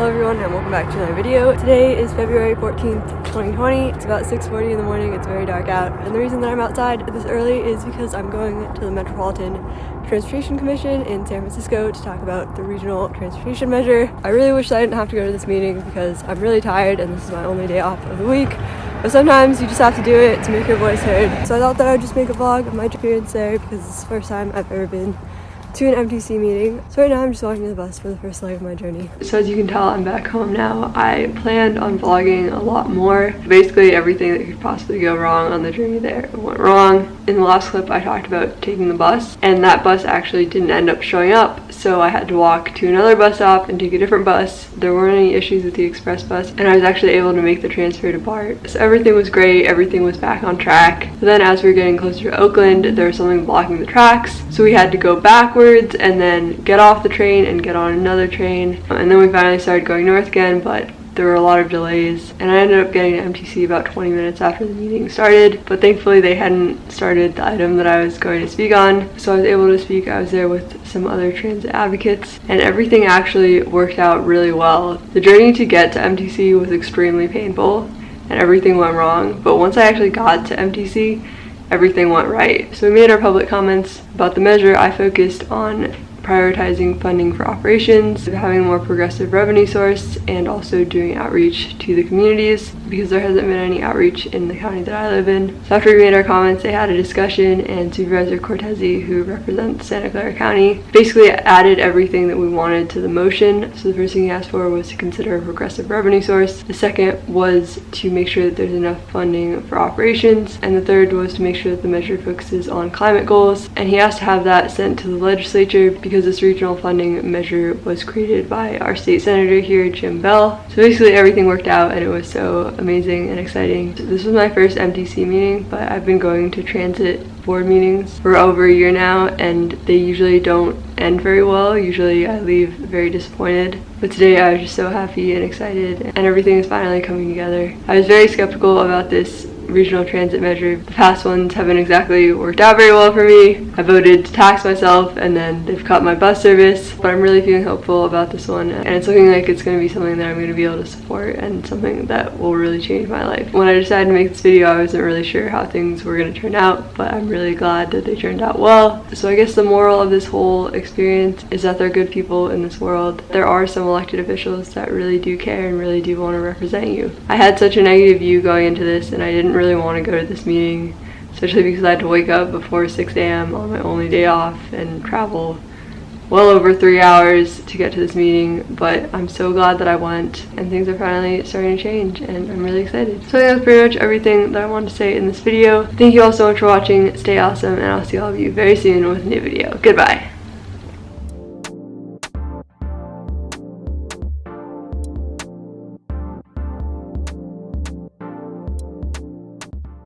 Hello everyone and welcome back to another video. Today is February 14th, 2020. It's about 6.40 in the morning, it's very dark out. And the reason that I'm outside this early is because I'm going to the Metropolitan Transportation Commission in San Francisco to talk about the regional transportation measure. I really wish I didn't have to go to this meeting because I'm really tired and this is my only day off of the week. But sometimes you just have to do it to make your voice heard. So I thought that I would just make a vlog of my experience there because it's the first time I've ever been to an MTC meeting. So right now I'm just walking to the bus for the first leg of my journey. So as you can tell, I'm back home now. I planned on vlogging a lot more. Basically everything that could possibly go wrong on the journey there went wrong. In the last clip, I talked about taking the bus and that bus actually didn't end up showing up. So I had to walk to another bus stop and take a different bus. There weren't any issues with the express bus and I was actually able to make the transfer to BART. So everything was great. Everything was back on track. But then as we were getting closer to Oakland, there was something blocking the tracks. So we had to go backwards backwards and then get off the train and get on another train. And then we finally started going north again, but there were a lot of delays and I ended up getting to MTC about 20 minutes after the meeting started but thankfully they hadn't started the item that I was going to speak on so I was able to speak I was there with some other transit advocates and everything actually worked out really well the journey to get to MTC was extremely painful and everything went wrong but once I actually got to MTC everything went right. So we made our public comments about the measure. I focused on prioritizing funding for operations, having a more progressive revenue source, and also doing outreach to the communities because there hasn't been any outreach in the county that I live in. So after we made our comments, they had a discussion and Supervisor Cortese, who represents Santa Clara County, basically added everything that we wanted to the motion. So the first thing he asked for was to consider a progressive revenue source. The second was to make sure that there's enough funding for operations. And the third was to make sure that the measure focuses on climate goals. And he asked to have that sent to the legislature because this regional funding measure was created by our state senator here, Jim Beall. So basically everything worked out and it was so amazing and exciting. This was my first MTC meeting, but I've been going to transit board meetings for over a year now and they usually don't end very well. Usually I leave very disappointed. But today I was just so happy and excited and everything is finally coming together. I was very skeptical about this regional transit measure. The past ones haven't exactly worked out very well for me. I voted to tax myself and then they've cut my bus service, but I'm really feeling hopeful about this one and it's looking like it's going to be something that I'm going to be able to support and something that will really change my life. When I decided to make this video, I wasn't really sure how things were going to turn out, but I'm really glad that they turned out well. So I guess the moral of this whole experience is that there are good people in this world. There are some elected officials that really do care and really do want to represent you. I had such a negative view going into this and I didn't really want to go to this meeting, especially because I had to wake up before 6 a.m. on my only day off and travel well over three hours to get to this meeting, but I'm so glad that I went and things are finally starting to change and I'm really excited. So that's pretty much everything that I wanted to say in this video. Thank you all so much for watching. Stay awesome and I'll see all of you very soon with a new video. Goodbye.